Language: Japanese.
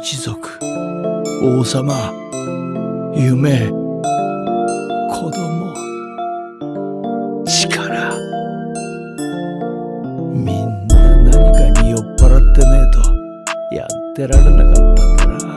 一族。王様夢子供。力。みんな何かに酔っ払ってねえとやってられなかったんだな。